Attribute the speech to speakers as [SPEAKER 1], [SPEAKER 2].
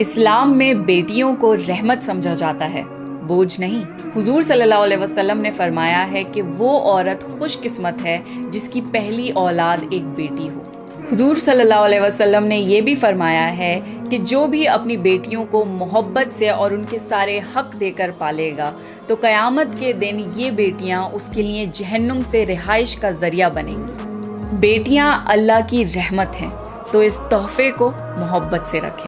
[SPEAKER 1] इस्लाम में बेटियों को रहमत समझा जाता है। बोझ नहीं। हुजूर सल्लल्लाहु अलैहि वसल्लम ने फरमाया है कि वो औरत खुशकिस्मत है, जिसकी पहली औलाद एक बेटी हो। हुजूर सल्लल्लाहु अलैहि वसल्लम ने यह भी फरमाया है कि जो भी अपनी बेटियों को मोहब्बत से और उनके सारे हक देकर पालेगा तो क़यामत के दिन ये बेटियाँ उसके लिए जहन्नुम से रिहाइश का ज़रिया बनेंगी। बेटियाँ अल्लाह की रहमत हैं तो इस तोहफे को मोहब्बत से रखें।